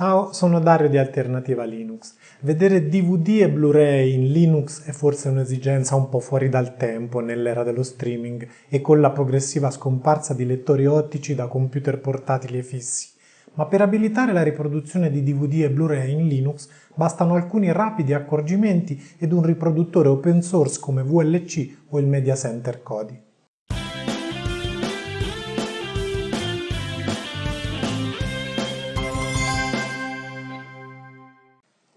Ciao, sono Dario di Alternativa Linux. Vedere DVD e Blu-ray in Linux è forse un'esigenza un po' fuori dal tempo nell'era dello streaming e con la progressiva scomparsa di lettori ottici da computer portatili e fissi. Ma per abilitare la riproduzione di DVD e Blu-ray in Linux bastano alcuni rapidi accorgimenti ed un riproduttore open source come VLC o il Media Center Kodi.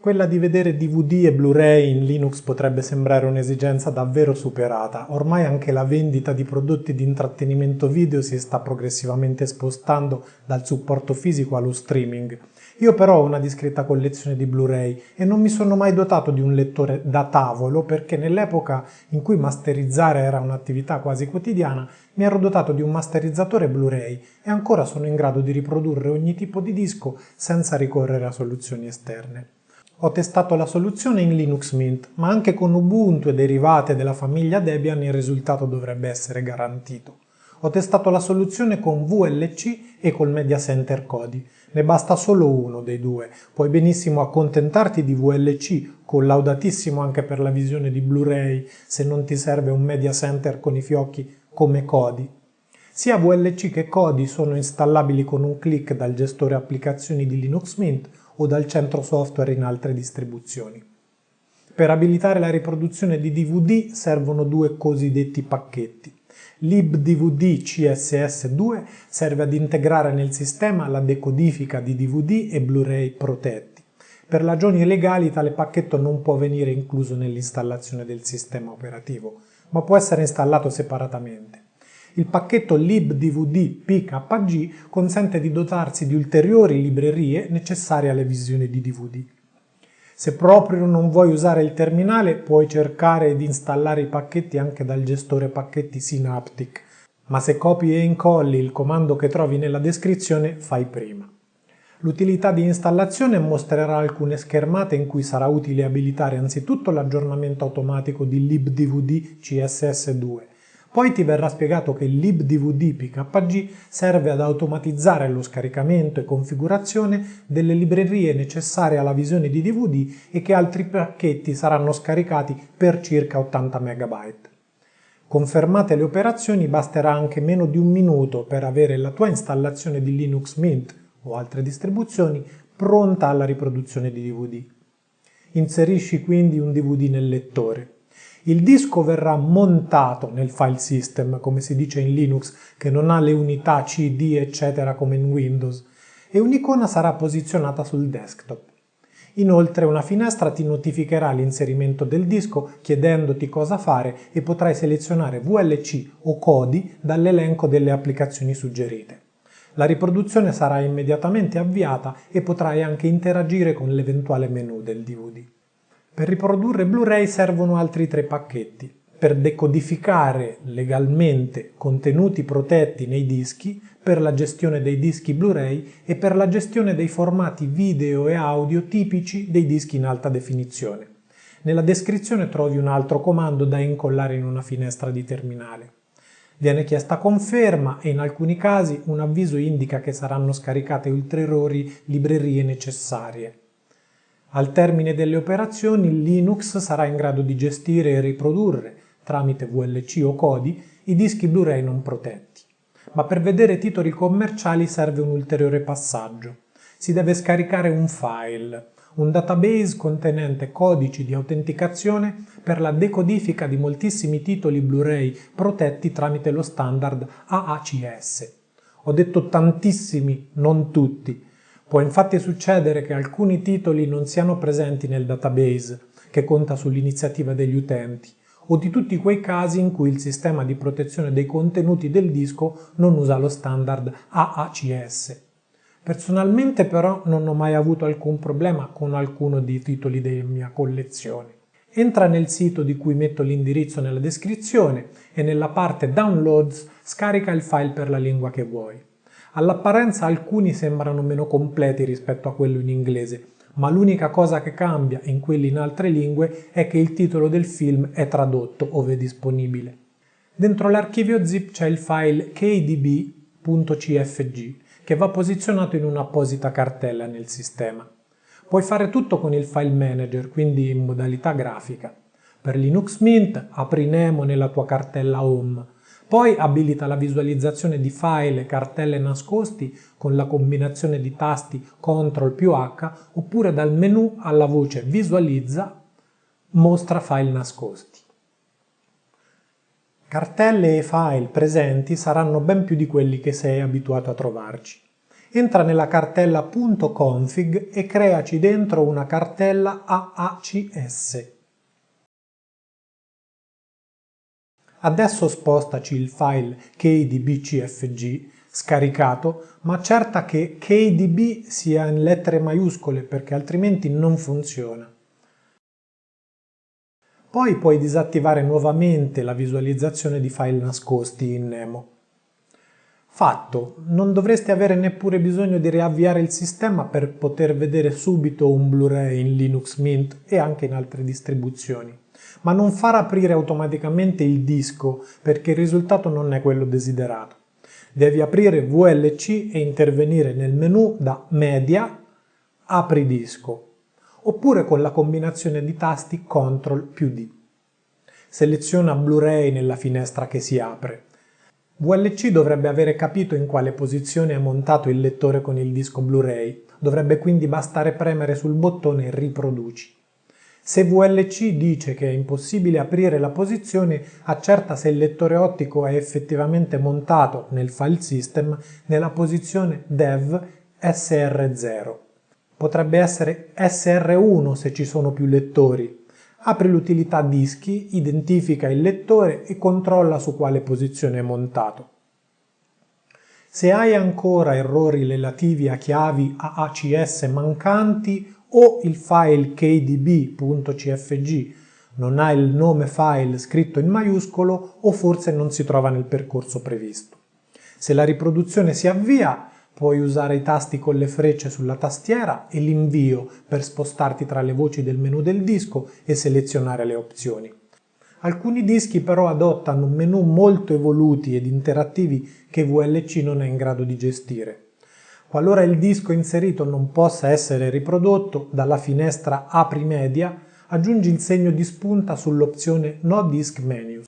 Quella di vedere DVD e Blu-ray in Linux potrebbe sembrare un'esigenza davvero superata, ormai anche la vendita di prodotti di intrattenimento video si sta progressivamente spostando dal supporto fisico allo streaming. Io però ho una discreta collezione di Blu-ray e non mi sono mai dotato di un lettore da tavolo perché nell'epoca in cui masterizzare era un'attività quasi quotidiana mi ero dotato di un masterizzatore Blu-ray e ancora sono in grado di riprodurre ogni tipo di disco senza ricorrere a soluzioni esterne. Ho testato la soluzione in Linux Mint, ma anche con Ubuntu e derivate della famiglia Debian il risultato dovrebbe essere garantito. Ho testato la soluzione con VLC e col Media Center Kodi. Ne basta solo uno dei due. Puoi benissimo accontentarti di VLC, collaudatissimo anche per la visione di Blu-ray, se non ti serve un Media Center con i fiocchi come Kodi. Sia VLC che Kodi sono installabili con un clic dal gestore applicazioni di Linux Mint o dal centro software in altre distribuzioni. Per abilitare la riproduzione di DVD servono due cosiddetti pacchetti. LibDVD CSS2 serve ad integrare nel sistema la decodifica di DVD e Blu-ray protetti. Per ragioni legali tale pacchetto non può venire incluso nell'installazione del sistema operativo, ma può essere installato separatamente. Il pacchetto libdvd pkg consente di dotarsi di ulteriori librerie necessarie alle visioni di DVD. Se proprio non vuoi usare il terminale, puoi cercare di installare i pacchetti anche dal gestore pacchetti Synaptic, ma se copi e incolli il comando che trovi nella descrizione, fai prima. L'utilità di installazione mostrerà alcune schermate in cui sarà utile abilitare anzitutto l'aggiornamento automatico di libdvd CSS2 poi ti verrà spiegato che libdvd PKG serve ad automatizzare lo scaricamento e configurazione delle librerie necessarie alla visione di DVD e che altri pacchetti saranno scaricati per circa 80 MB. Confermate le operazioni basterà anche meno di un minuto per avere la tua installazione di Linux Mint o altre distribuzioni pronta alla riproduzione di DVD. Inserisci quindi un DVD nel lettore. Il disco verrà montato nel file system, come si dice in Linux, che non ha le unità CD eccetera come in Windows, e un'icona sarà posizionata sul desktop. Inoltre una finestra ti notificherà l'inserimento del disco chiedendoti cosa fare e potrai selezionare VLC o Kodi dall'elenco delle applicazioni suggerite. La riproduzione sarà immediatamente avviata e potrai anche interagire con l'eventuale menu del DVD. Per riprodurre Blu-ray servono altri tre pacchetti. Per decodificare legalmente contenuti protetti nei dischi, per la gestione dei dischi Blu-ray e per la gestione dei formati video e audio tipici dei dischi in alta definizione. Nella descrizione trovi un altro comando da incollare in una finestra di terminale. Viene chiesta conferma e in alcuni casi un avviso indica che saranno scaricate ulteriori librerie necessarie. Al termine delle operazioni Linux sarà in grado di gestire e riprodurre, tramite VLC o Kodi, i dischi Blu-ray non protetti. Ma per vedere titoli commerciali serve un ulteriore passaggio. Si deve scaricare un file, un database contenente codici di autenticazione per la decodifica di moltissimi titoli Blu-ray protetti tramite lo standard AACS. Ho detto tantissimi, non tutti, Può infatti succedere che alcuni titoli non siano presenti nel database, che conta sull'iniziativa degli utenti, o di tutti quei casi in cui il sistema di protezione dei contenuti del disco non usa lo standard AACS. Personalmente però non ho mai avuto alcun problema con alcuno dei titoli della mia collezione. Entra nel sito di cui metto l'indirizzo nella descrizione e nella parte Downloads scarica il file per la lingua che vuoi. All'apparenza alcuni sembrano meno completi rispetto a quello in inglese, ma l'unica cosa che cambia in quelli in altre lingue è che il titolo del film è tradotto ove disponibile. Dentro l'archivio zip c'è il file kdb.cfg che va posizionato in un'apposita cartella nel sistema. Puoi fare tutto con il file manager, quindi in modalità grafica. Per Linux Mint apri Nemo nella tua cartella Home, poi abilita la visualizzazione di file e cartelle nascosti con la combinazione di tasti CTRL più H oppure dal menu alla voce Visualizza mostra file nascosti. Cartelle e file presenti saranno ben più di quelli che sei abituato a trovarci. Entra nella cartella .config e creaci dentro una cartella AACS. Adesso spostaci il file kdbcfg scaricato, ma accerta che kdb sia in lettere maiuscole perché altrimenti non funziona. Poi puoi disattivare nuovamente la visualizzazione di file nascosti in Nemo. Fatto, non dovresti avere neppure bisogno di riavviare il sistema per poter vedere subito un Blu-ray in Linux Mint e anche in altre distribuzioni. Ma non far aprire automaticamente il disco perché il risultato non è quello desiderato. Devi aprire VLC e intervenire nel menu da Media, Apri disco oppure con la combinazione di tasti CTRL più D. Seleziona Blu-ray nella finestra che si apre. VLC dovrebbe avere capito in quale posizione è montato il lettore con il disco Blu-ray, dovrebbe quindi bastare premere sul bottone Riproduci. Se VLC dice che è impossibile aprire la posizione, accerta se il lettore ottico è effettivamente montato nel file system nella posizione dev SR0 potrebbe essere SR1 se ci sono più lettori. Apri l'utilità dischi, identifica il lettore e controlla su quale posizione è montato. Se hai ancora errori relativi a chiavi AACS mancanti o il file kdb.cfg non ha il nome file scritto in maiuscolo o forse non si trova nel percorso previsto. Se la riproduzione si avvia, Puoi usare i tasti con le frecce sulla tastiera e l'invio per spostarti tra le voci del menu del disco e selezionare le opzioni. Alcuni dischi però adottano menu molto evoluti ed interattivi che VLC non è in grado di gestire. Qualora il disco inserito non possa essere riprodotto, dalla finestra Apri Media aggiungi il segno di spunta sull'opzione No Disk Menu.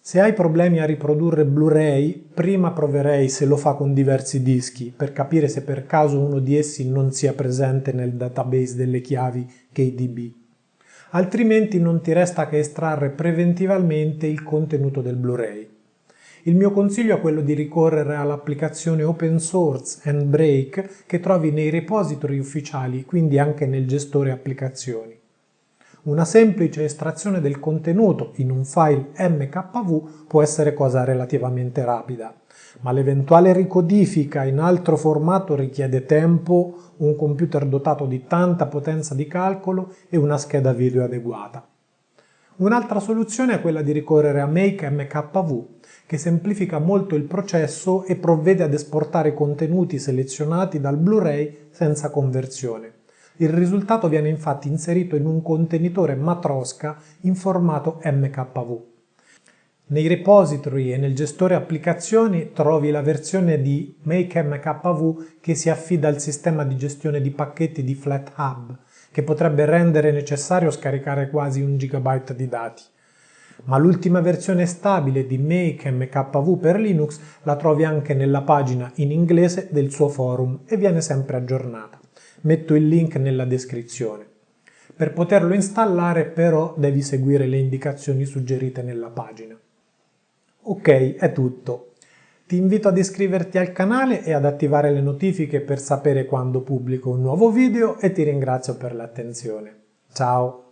Se hai problemi a riprodurre Blu-ray, prima proverei se lo fa con diversi dischi, per capire se per caso uno di essi non sia presente nel database delle chiavi KDB. Altrimenti non ti resta che estrarre preventivamente il contenuto del Blu-ray. Il mio consiglio è quello di ricorrere all'applicazione open source Handbrake che trovi nei repository ufficiali, quindi anche nel gestore applicazioni. Una semplice estrazione del contenuto in un file MKV può essere cosa relativamente rapida, ma l'eventuale ricodifica in altro formato richiede tempo, un computer dotato di tanta potenza di calcolo e una scheda video adeguata. Un'altra soluzione è quella di ricorrere a Make MKV, che semplifica molto il processo e provvede ad esportare contenuti selezionati dal Blu-ray senza conversione. Il risultato viene infatti inserito in un contenitore Matroska in formato MKV. Nei repository e nel gestore applicazioni trovi la versione di MakeMKV che si affida al sistema di gestione di pacchetti di FlatHub, che potrebbe rendere necessario scaricare quasi un gigabyte di dati. Ma l'ultima versione stabile di MakeMKV per Linux la trovi anche nella pagina in inglese del suo forum e viene sempre aggiornata metto il link nella descrizione. Per poterlo installare però devi seguire le indicazioni suggerite nella pagina. Ok, è tutto. Ti invito ad iscriverti al canale e ad attivare le notifiche per sapere quando pubblico un nuovo video e ti ringrazio per l'attenzione. Ciao!